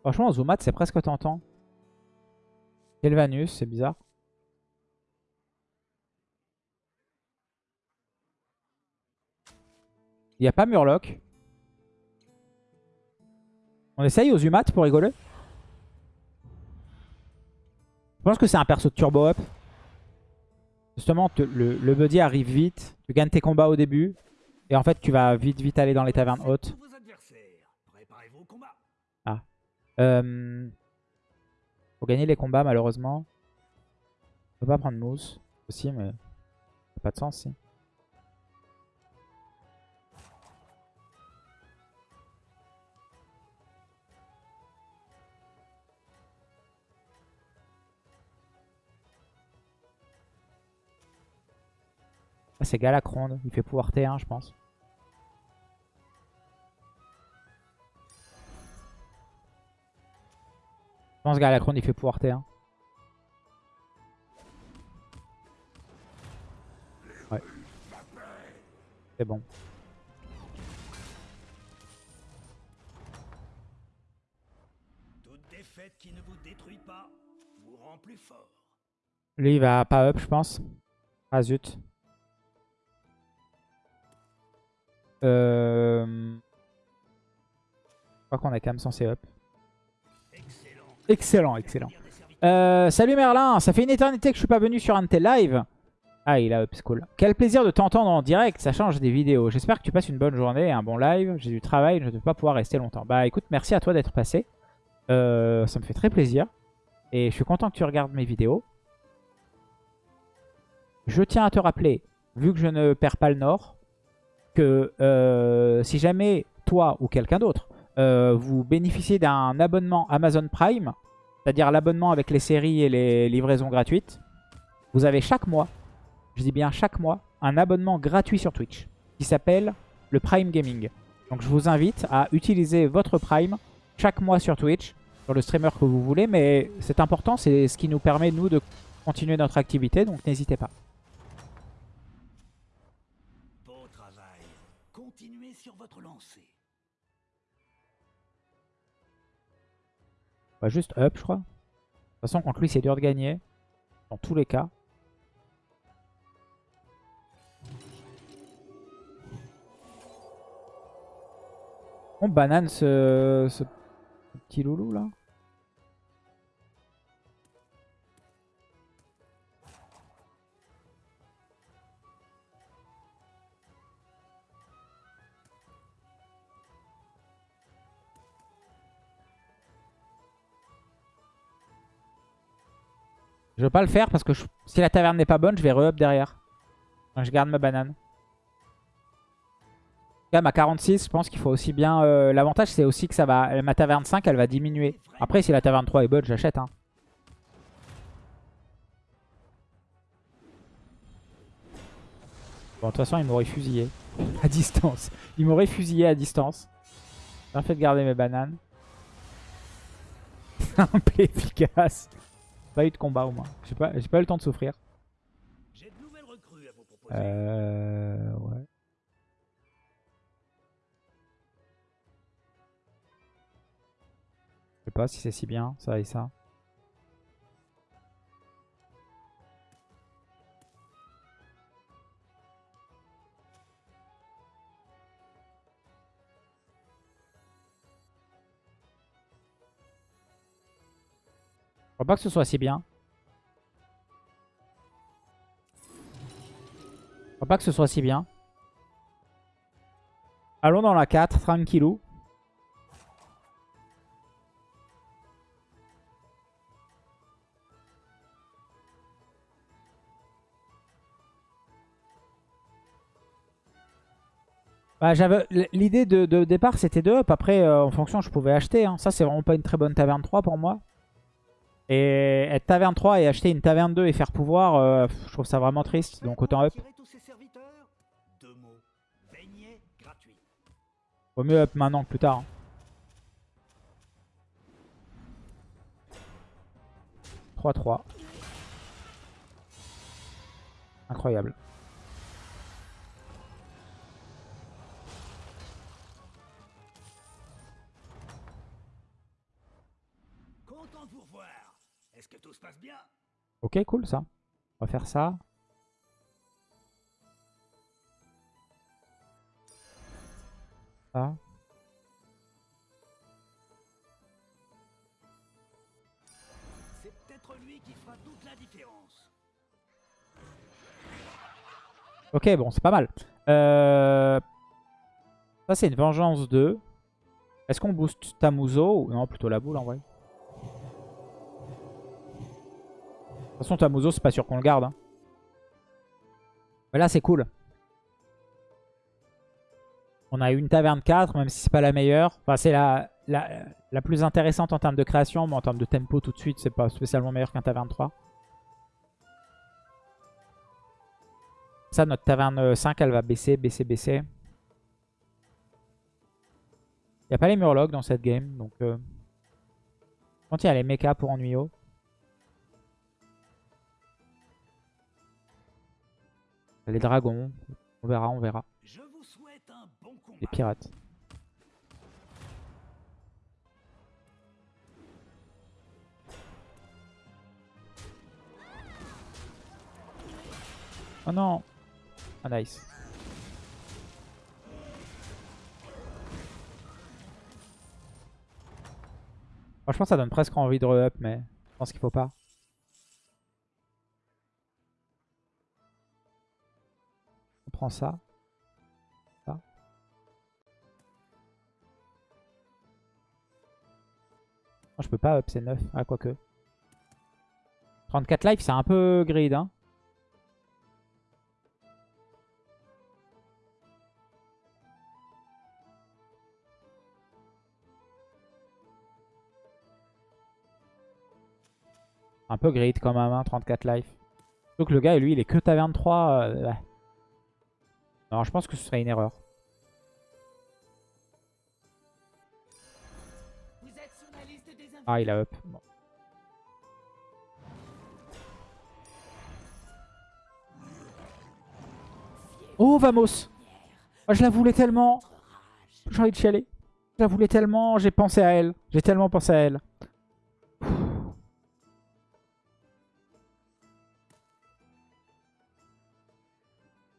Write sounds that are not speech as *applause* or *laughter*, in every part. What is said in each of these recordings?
Franchement, Zoomat, c'est presque tentant. Kelvanus, c'est bizarre. Il n'y a pas Murloc. On essaye aux Zumat pour rigoler? Je pense que c'est un perso de turbo up. Justement, le, le buddy arrive vite. Tu gagnes tes combats au début. Et en fait, tu vas vite vite aller dans les tavernes hautes. Ah. Euh, faut gagner les combats malheureusement. On peut pas prendre mousse aussi, mais ça pas de sens. Ah, c'est Galacronde. Il fait pouvoir T1, je pense. Pense Galacronde, il fait pouvoir T1. Ouais. C'est bon. Toute défaite qui ne vous détruit pas vous rend plus fort. Lui, il va pas up, je pense. Ah zut. Euh... Je crois qu'on est quand même censé up. Excellent, excellent. Euh, salut Merlin, ça fait une éternité que je suis pas venu sur un de tes lives. Ah, il a up, c'est cool. Quel plaisir de t'entendre en direct, ça change des vidéos. J'espère que tu passes une bonne journée et un bon live. J'ai du travail, je ne vais pas pouvoir rester longtemps. Bah écoute, merci à toi d'être passé. Euh, ça me fait très plaisir. Et je suis content que tu regardes mes vidéos. Je tiens à te rappeler, vu que je ne perds pas le nord, que euh, si jamais toi ou quelqu'un d'autre, euh, vous bénéficiez d'un abonnement Amazon Prime, c'est-à-dire l'abonnement avec les séries et les livraisons gratuites, vous avez chaque mois, je dis bien chaque mois, un abonnement gratuit sur Twitch qui s'appelle le Prime Gaming. Donc je vous invite à utiliser votre Prime chaque mois sur Twitch, sur le streamer que vous voulez, mais c'est important, c'est ce qui nous permet nous de continuer notre activité, donc n'hésitez pas. On va juste up, je crois. De toute façon, contre lui, c'est dur de gagner. Dans tous les cas. On banane ce, ce petit loulou là? Je veux pas le faire parce que si la taverne n'est pas bonne, je vais re-up derrière. je garde ma banane. Quand même à 46, je pense qu'il faut aussi bien... Euh, l'avantage, c'est aussi que ça va... Ma taverne 5, elle va diminuer. Après, si la taverne 3 est bonne, j'achète. Hein. Bon, de toute façon, il m'aurait fusillé *laughs* à distance. Il m'aurait fusillé à distance. Bien fait de garder mes bananes. *laughs* Simple efficace. Pas eu de combat au moins. J'ai pas, pas eu le temps de souffrir. Euh, ouais. Je sais pas si c'est si bien, ça et ça. Crois pas que ce soit si bien. Je crois pas que ce soit si bien. Allons dans la 4, tranquillou. Bah, L'idée de, départ, c'était de up. Après, euh, en fonction, je pouvais acheter. Hein. Ça, c'est vraiment pas une très bonne taverne 3 pour moi. Et être taverne 3 et acheter une taverne 2 et faire pouvoir, euh, je trouve ça vraiment triste. Donc autant up. Vaut mieux up maintenant que plus tard. 3-3. Hein. Incroyable. Se passe bien Ok, cool ça. On va faire ça. Ça. C'est peut-être lui qui fera toute la différence. Ok, bon, c'est pas mal. Euh, Ça, c'est une vengeance 2. Est-ce qu'on booste Tamuzo ou non, plutôt la boule en vrai. Toute façon, Tamuzo, c'est pas sûr qu'on le garde. hein. Mais là, c'est cool. On a une taverne 4, même si c'est pas la meilleure. Enfin, c'est la, la, la plus intéressante en termes de création, mais en termes de tempo tout de suite, c'est pas spécialement meilleur qu'un taverne 3. Ça, notre taverne 5, elle va baisser, baisser, baisser. Il n'y a pas les murlocs dans cette game, donc... Euh... Quand il y a les mechas pour Ennuyo. Les dragons, on verra, on verra. Je vous souhaite un bon combat. Les pirates. Oh non Ah nice. Franchement ça donne presque envie de re-up mais je pense qu'il faut pas. Ça. Ça. Je peux pas up, c'est 9. Ah, quoique. 34 life, c'est un peu grid, hein. Un peu grid quand même, hein, 34 life. Donc le gars, lui, il est que taverne 3. euh, ouais. Non, je pense que ce serait une erreur. Ah, il a up. Oh, Vamos Ah, Je la voulais tellement. J'ai envie de chialer. Je la voulais tellement. J'ai pensé à elle. J'ai tellement pensé à elle.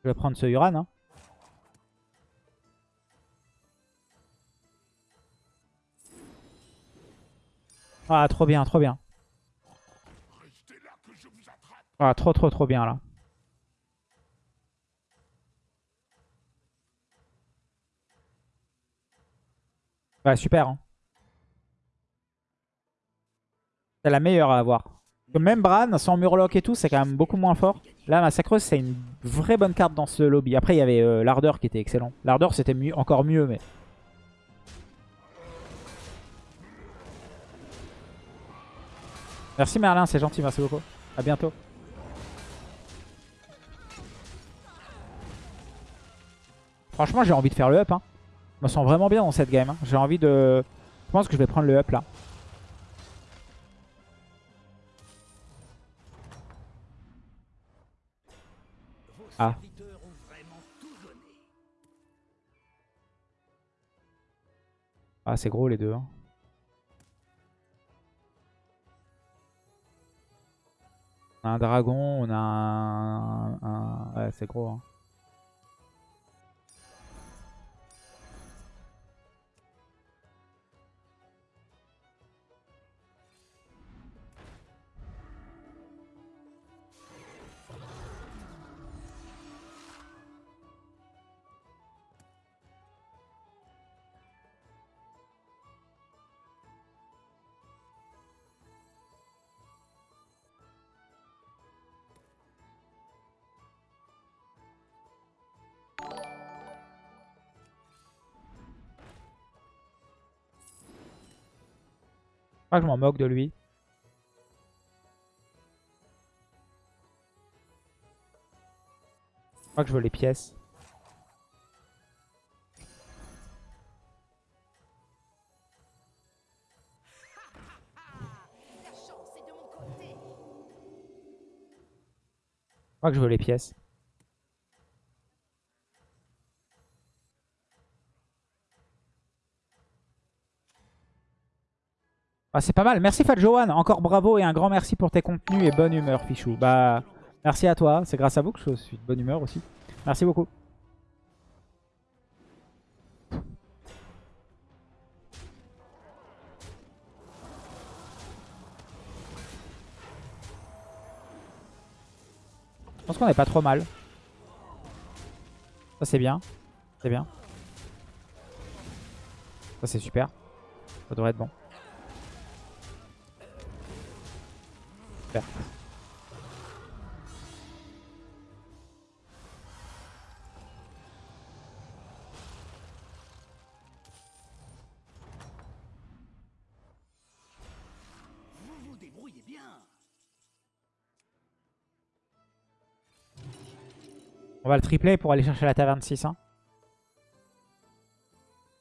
Je vais prendre ce Uran. Hein. Ah, trop bien, trop bien. Ah, trop, trop, trop bien là. Ouais, super. Hein. C'est la meilleure à avoir. Même Bran, sans Murloc et tout, c'est quand même beaucoup moins fort. Là, Massacreuse, c'est une vraie bonne carte dans ce lobby. Après, il y avait euh, l'Ardeur qui était excellent. L'Ardeur, c'était encore mieux, mais... Merci Merlin, c'est gentil, merci beaucoup. A bientôt. Franchement, j'ai envie de faire le up. Hein. Je me sens vraiment bien dans cette game. hein. J'ai envie de... Je pense que je vais prendre le up là. Ah. Ah, c'est gros les deux. hein. Un dragon, on a un... un- Ouais, c'est gros. hein. Crois que je m'en moque de lui. Je crois que je veux les pièces. Je crois que je veux les pièces. Ah, c'est pas mal. Merci Fat Johan. Encore bravo et un grand merci pour tes contenus et bonne humeur, Fichou. Bah, merci à toi. C'est grâce à vous que je suis de bonne humeur aussi. Merci beaucoup. Je pense qu'on est pas trop mal. Ça c'est bien. C'est bien. Ça c'est super. Ça devrait être bon. Vous vous débrouillez bien. On va le tripler pour aller chercher la taverne 6. Hein.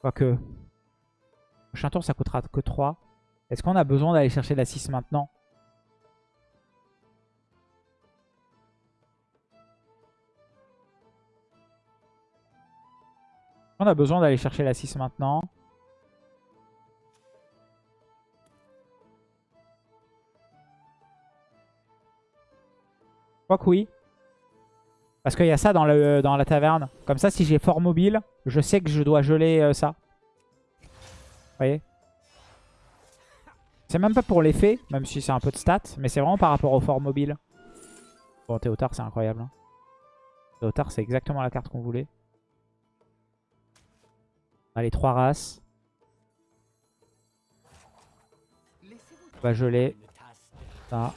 Quoique. Prochain tour, ça coûtera que 3. Est-ce qu'on a besoin d'aller chercher la 6 maintenant? On a besoin d'aller chercher la 6 maintenant. Je crois que oui. Parce qu'il y a ça dans, le, dans la taverne. Comme ça, si j'ai fort mobile, je sais que je dois geler euh, ça. Vous voyez? C'est même pas pour l'effet, même si c'est un peu de stats. Mais c'est vraiment par rapport au fort mobile. Bon, Théotard, c'est incroyable. Hein. Théotard, c'est exactement la carte qu'on voulait. On a trois races. On va geler. Ça.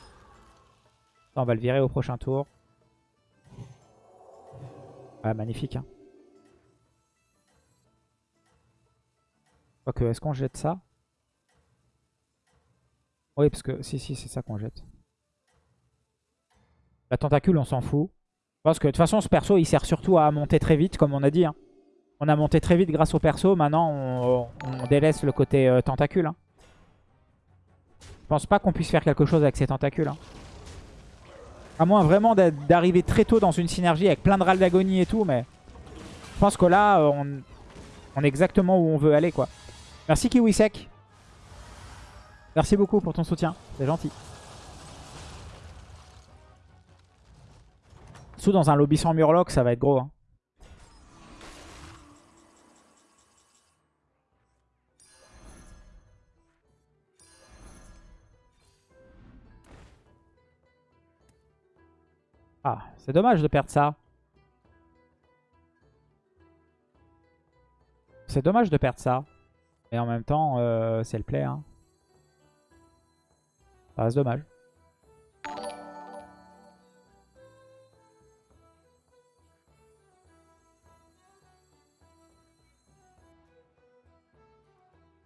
Ça, on va le virer au prochain tour. Ah, magnifique. Hein. Quoique, est-ce qu'on jette ça? Oui, parce que si, si, c'est ça qu'on jette. La tentacule, on s'en fout. Pense que de toute façon, ce perso, il sert surtout à monter très vite, comme on a dit. Hein. On a monté très vite grâce au perso. Maintenant, on, délaisse le côté euh, tentacule. Hein. Je pense pas qu'on puisse faire quelque chose avec ces tentacules. Hein. À moins vraiment d'arriver très tôt dans une synergie avec plein de râles d'agonie et tout. Mais je pense que là, euh, on, on, est exactement où on veut aller. quoi. Merci Kiwisek. Merci beaucoup pour ton soutien. C'est gentil. Sous dans un lobby sans Murloc, ça va être gros. Hein. Ah, c'est dommage de perdre ça. C'est dommage de perdre ça. Et en même temps, euh, c'est le play. Hein. Ça reste dommage.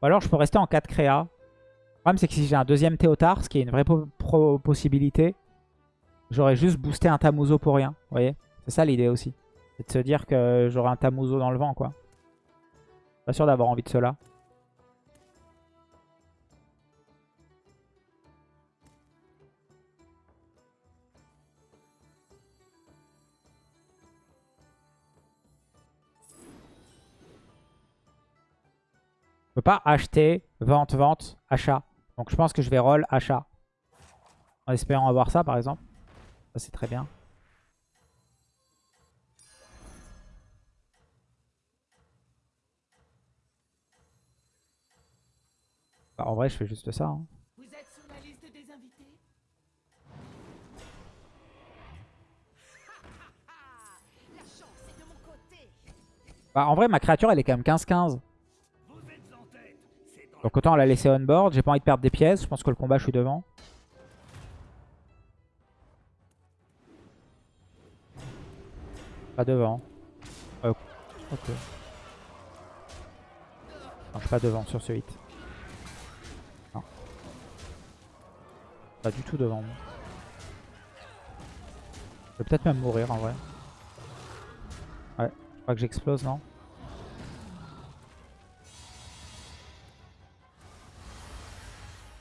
Ou alors je peux rester en 4 créa. Le problème c'est que si j'ai un deuxième Théotard, ce qui est une vraie possibilité, J'aurais juste boosté un Tamuzo pour rien. Vous voyez C'est ça l'idée aussi. C'est de se dire que j'aurai un Tamuzo dans le vent, quoi. Pas sûr d'avoir envie de cela. Je peux pas acheter, vente, vente, achat. Donc je pense que je vais roll, achat. En espérant avoir ça, par exemple c'est très bien. Bah, en vrai, je fais juste ça. Hein. Vous êtes sur la liste des invités? La chance est de mon côté. Bah, en vrai, ma créature, elle est quand même 15-15. Donc autant la laisser on board. J'ai pas envie de perdre des pièces. Je pense que le combat, je suis devant. Pas devant. Euh, ok. Non, je suis pas devant sur ce hit. Non. Pas du tout devant. Je vais peut-être même mourir en vrai. Ouais, je crois que j'explose, non?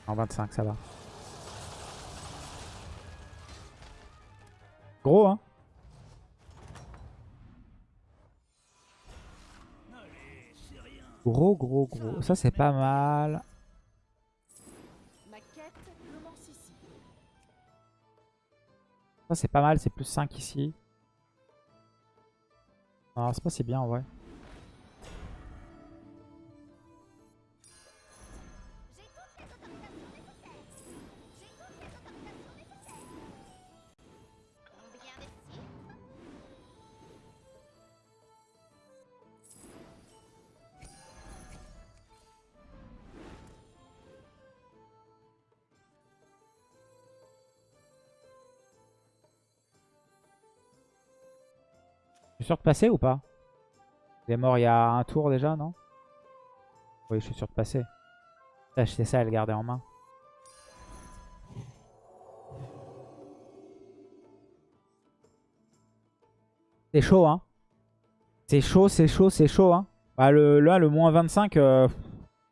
En 25, ça va. Ça, c'est pas mal. Ça, c'est pas mal. C'est plus 5 ici. Non, c'est pas si bien en vrai. Je suis sûr de passer ou pas? Il est mort il y a un tour déjà, non? Oui, je suis sûr de passer. C'est ça, elle gardait en main. C'est chaud, hein. C'est chaud, c'est chaud, c'est chaud, hein. Bah, le, là, le moins 25, euh,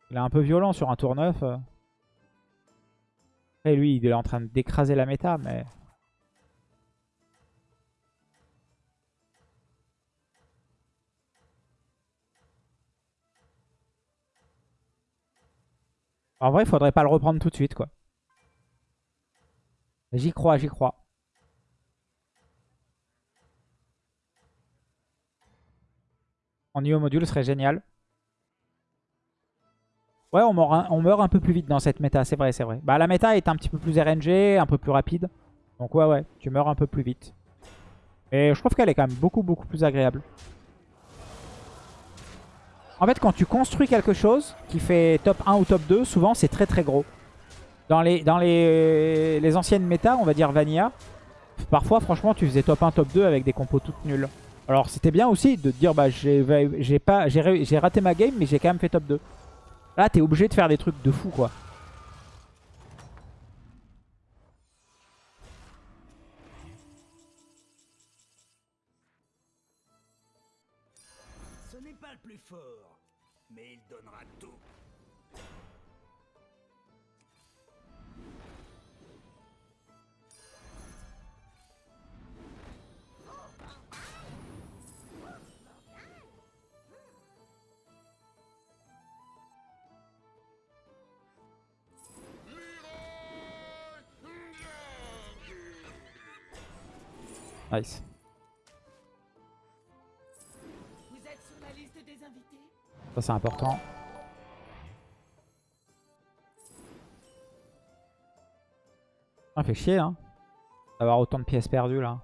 il est un peu violent sur un tour 9. euh. Après, lui, il est en train d'écraser la méta, mais... En vrai, il faudrait pas le reprendre tout de suite, quoi. J'y crois, j'y crois. En niveau module, serait génial. Ouais, on meurt, un, on meurt un peu plus vite dans cette méta, c'est vrai, c'est vrai. Bah, la méta est un petit peu plus RNG, un peu plus rapide. Donc ouais, ouais, tu meurs un peu plus vite. Et je trouve qu'elle est quand même beaucoup, beaucoup plus agréable. En fait, quand tu construis quelque chose qui fait top 1 ou top 2, souvent c'est très très gros. Dans les, anciennes méta, on va dire Vanilla, parfois franchement tu faisais top 1, top 2 avec des compos toutes nulles. Alors c'était bien aussi de te dire bah j'ai raté ma game mais j'ai quand même fait top 2. Là t'es obligé de faire des trucs de fou quoi. Mais il donnera tout. Nice. Ça c'est important. Ça fait chier hein. D'avoir autant de pièces perdues là.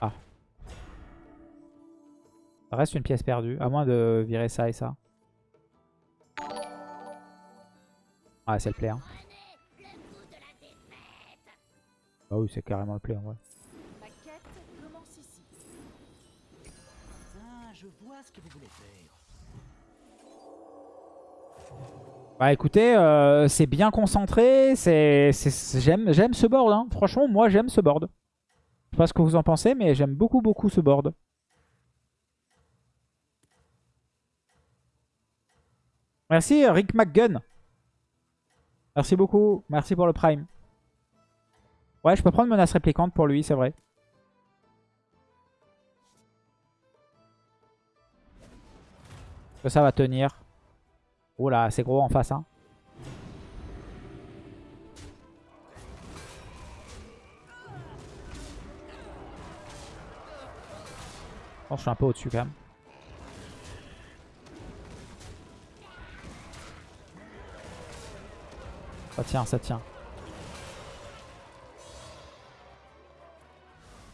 Ah. Ça reste une pièce perdue. À moins de virer ça et ça. Ah c'est le play hein. Bah oui c'est carrément le play en vrai. Je. Bah écoutez, euh, c'est bien concentré, j'aime, ce board. hein. Franchement, moi j'aime ce board. Je sais pas ce que vous en pensez, mais j'aime beaucoup beaucoup ce board. Merci Rick McGunn. Merci beaucoup, merci pour le prime. Ouais, je peux prendre menace réplicante pour lui, c'est vrai. Que ça va tenir. Oh là, c'est gros en face. Hein. Oh, je suis un peu au-dessus quand même. Ça tient, ça tient.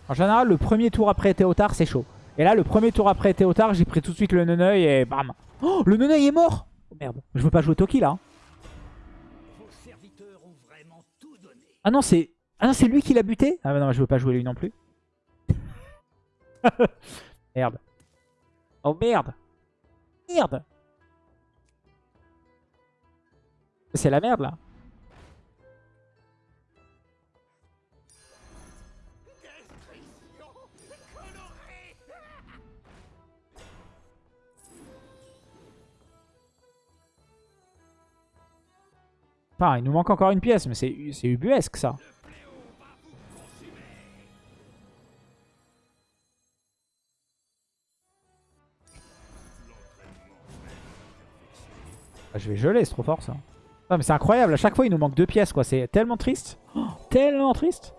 En général, le premier tour après Théotard, c'est chaud. Et là, le premier tour après Théotard, j'ai pris tout de suite le Neneuil et bam. Oh, le Neneuil est mort Oh merde, je veux pas jouer Toki là. hein. Ah non, c'est ah non, c'est lui qui l'a buté? Ah bah non, je veux pas jouer lui non plus. *laughs* merde. Oh merde. Merde. C'est la merde là. Enfin, il nous manque encore une pièce, mais c'est ubuesque ça. Ah, je vais geler, c'est trop fort ça. Non mais c'est incroyable, à chaque fois il nous manque deux pièces quoi, c'est tellement triste. Oh, tellement triste.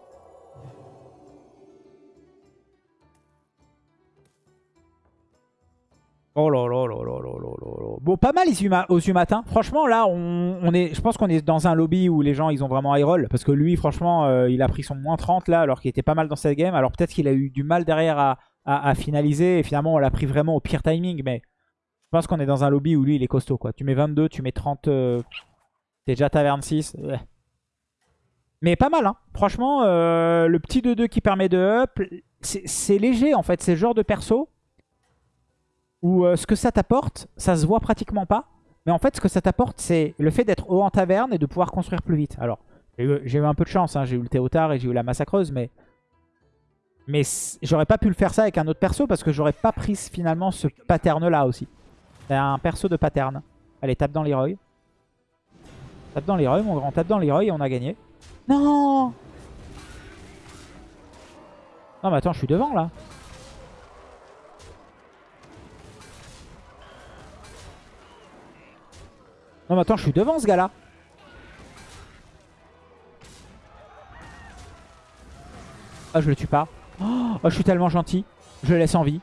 Oh là là là là là là là. Bon, pas mal Izuma- aux Umatins. Franchement, là, on, est, je pense qu'on est dans un lobby où les gens, ils ont vraiment high roll. Parce que lui, franchement, euh, il a pris son moins 30 là, alors qu'il était pas mal dans cette game. Alors peut-être qu'il a eu du mal derrière à, finaliser. Et finalement, on l'a pris vraiment au pire timing. Mais je pense qu'on est dans un lobby où lui, il est costaud. quoi. Tu mets 22, tu mets 30... euh, T'es déjà taverne 6. ouais. Mais pas mal, hein. Franchement, euh, le petit 2-2 qui permet de up, c'est léger en fait. C'est le genre de perso où euh, ce que ça t'apporte, ça se voit pratiquement pas. Mais en fait, ce que ça t'apporte, c'est le fait d'être haut en taverne et de pouvoir construire plus vite. Alors, j'ai eu, un peu de chance. hein. J'ai eu le Théotard et j'ai eu la Massacreuse, mais... Mais j'aurais pas pu le faire ça avec un autre perso parce que j'aurais pas pris finalement ce pattern-là aussi. C'est un perso de pattern. Allez, tape dans l'Heroy. Tape dans l'Heroy, mon grand. Tape dans l'Heroy et on a gagné. Non Non mais attends, je suis devant là. Non mais attends, je suis devant ce gars-là. Ah, je le tue pas. Oh, je suis tellement gentil. Je le laisse en vie.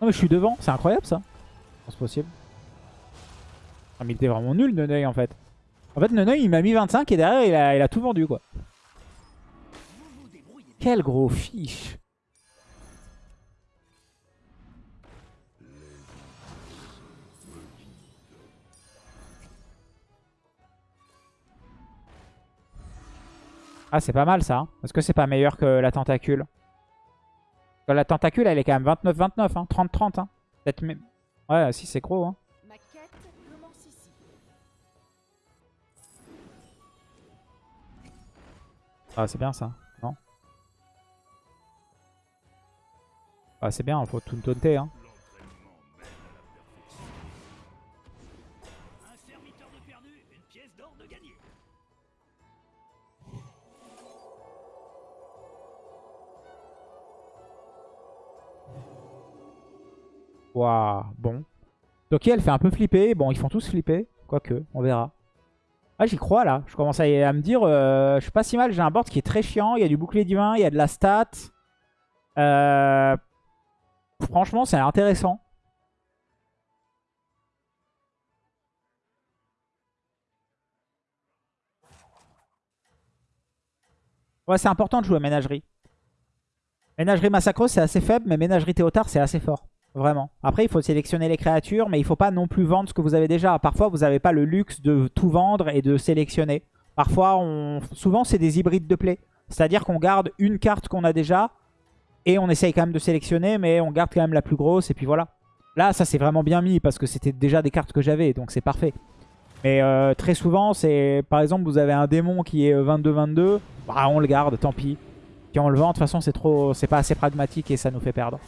Non mais je suis devant. C'est incroyable ça. C'est possible. Ah, mais il était vraiment nul, Neneuil, en fait. En fait, Neneuil, il m'a mis 25 et derrière, il a, il a tout vendu, quoi. Quel gros fiche. Ah, c'est pas mal ça. hein. Est-ce que c'est pas meilleur que la tentacule? Que La tentacule, elle est quand même 29-29, hein. 30-30. Hein. Peut-être même... Ouais, si, c'est gros. Hein. Ma quête commence ici. Ah, c'est bien ça. Non? Ah, c'est bien, faut tout taunter. Hein. Bon. Toki, elle fait un peu flipper. Bon, ils font tous flipper. Quoique, on verra. Ah, j'y crois là. Je commence à, à me dire, euh, je suis pas si mal. J'ai un board qui est très chiant. Il y a du bouclier divin, il y a de la stat. Euh, Franchement, c'est intéressant. Ouais, c'est important de jouer à ménagerie. Ménagerie massacreuse, c'est assez faible, mais ménagerie théotard, c'est assez fort. Vraiment. Après, il faut sélectionner les créatures, mais il faut pas non plus vendre ce que vous avez déjà. Parfois, vous n'avez pas le luxe de tout vendre et de sélectionner. Parfois, on... souvent, c'est des hybrides de play. C'est-à-dire qu'on garde une carte qu'on a déjà et on essaye quand même de sélectionner, mais on garde quand même la plus grosse et puis voilà. Là, ça c'est vraiment bien mis parce que c'était déjà des cartes que j'avais, donc c'est parfait. Mais euh, très souvent, c'est par exemple, vous avez un démon qui est 22-22, bah, on le garde, tant pis. Puis on le vend, de toute façon, c'est trop, c'est pas assez pragmatique et ça nous fait perdre.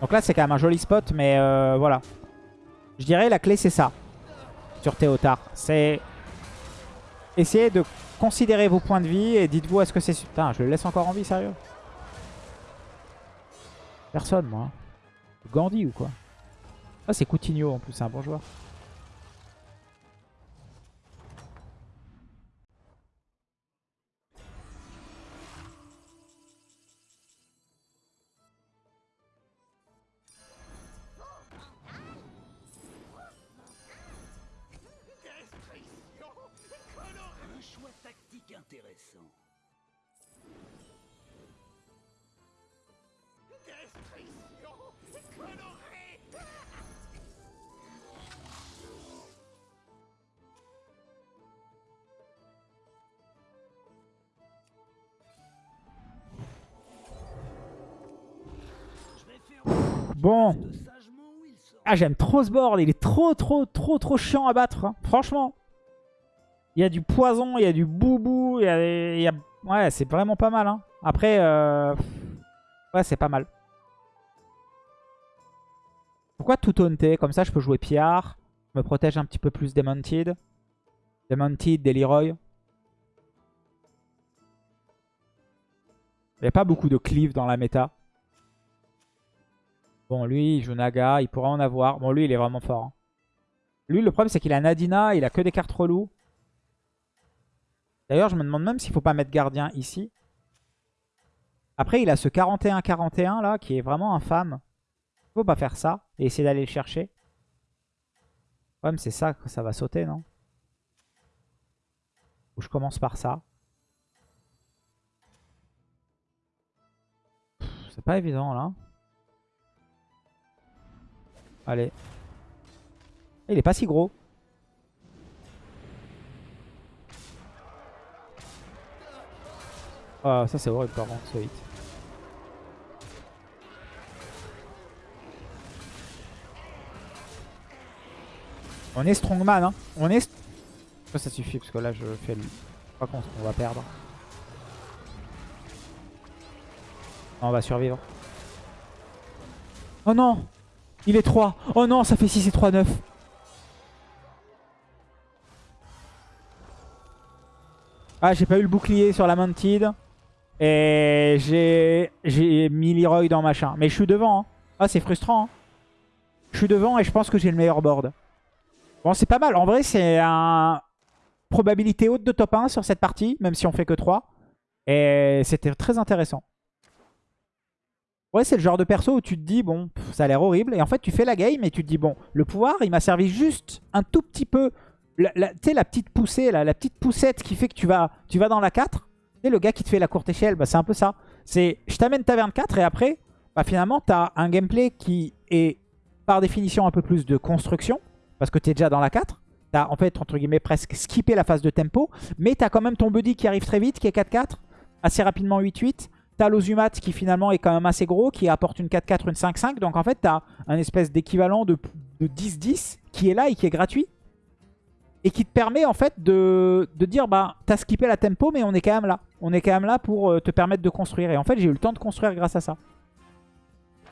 Donc là, c'est quand même un joli spot, mais euh, voilà. Je dirais la clé, c'est ça. Sur Théotard. C'est essayer de considérer vos points de vie et dites-vous, est-ce que c'est... Putain, je le laisse encore en vie, sérieux? Personne, moi. Gandhi ou quoi? Ah, c'est Coutinho, en plus, c'est un bon joueur. Intéressant. Bon. de sagement où il sort. Ah, j'aime trop ce board. Il est trop, trop, trop, trop chiant à battre. hein. Franchement. Il y a du poison, il y a du boubou. Il y a... Ouais, c'est vraiment pas mal. hein. Après, euh... ouais, c'est pas mal. Pourquoi tout taunter Comme ça, je peux jouer Piard. Je me protège un petit peu plus des Mounted. Des Mounted, des Leroy. Il n'y a pas beaucoup de cleave dans la méta. Bon, lui, il joue Naga, il pourra en avoir. Bon, lui, il est vraiment fort. hein. Lui, le problème, c'est qu'il a Nadina, il a que des cartes reloues. D'ailleurs, je me demande même s'il faut pas mettre gardien ici. Après, il a ce 41-41 là, qui est vraiment infâme. Il faut pas faire ça et essayer d'aller le chercher. Le problème, c'est ça que ça va sauter, non? Ou je commence par ça. C'est pas évident, là. Allez. Il est pas si gros. Ah, ça c'est horrible par contre, ce hit. On est strongman, hein. On est... Ça, ça suffit, parce que là, je fais le... Crois qu'on on va perdre. On va survivre. Oh non Il est 3 Oh non, ça fait 6 et 3, 9 Ah, j'ai pas eu le bouclier sur la Mantid. Et j'ai mis Leroy dans machin. Mais je suis devant. hein. Ah, c'est frustrant. hein. Je suis devant et je pense que j'ai le meilleur board. Bon, c'est pas mal. En vrai, c'est un probabilité haute de top 1 sur cette partie, même si on fait que 3. Et c'était très intéressant. Ouais, c'est le genre de perso où tu te dis, bon, ça a l'air horrible. Et en fait, tu fais la game et tu te dis, bon, le pouvoir, il m'a servi juste un tout petit peu. Tu sais, la petite poussée, la petite poussette qui fait que tu vas, tu vas dans la 4. Le gars qui te fait la courte échelle, bah, c'est un peu ça. C'est, je t'amène taverne 4 et après, bah, finalement, tu as un gameplay qui est par définition un peu plus de construction. Parce que tu es déjà dans la 4. Tu as en fait, entre guillemets, presque skippé la phase de tempo. Mais tu as quand même ton buddy qui arrive très vite, qui est 4-4. Assez rapidement 8-8. T'as l'Ozumat qui finalement est quand même assez gros, qui apporte une 4-4, une 5-5. Donc en fait, t'as un espèce d'équivalent de de 10-10 qui est là et qui est gratuit. Et qui te permet en fait de, de dire, bah, t'as skippé la tempo, mais on est quand même là. On est quand même là pour euh, te permettre de construire. Et en fait, j'ai eu le temps de construire grâce à ça.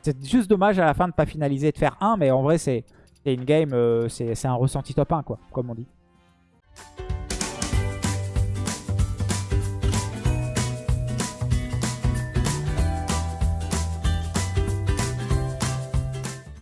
C'est juste dommage à la fin de pas finaliser de faire 1, mais en vrai, c'est une game, euh, c'est un ressenti top 1, quoi, comme on dit.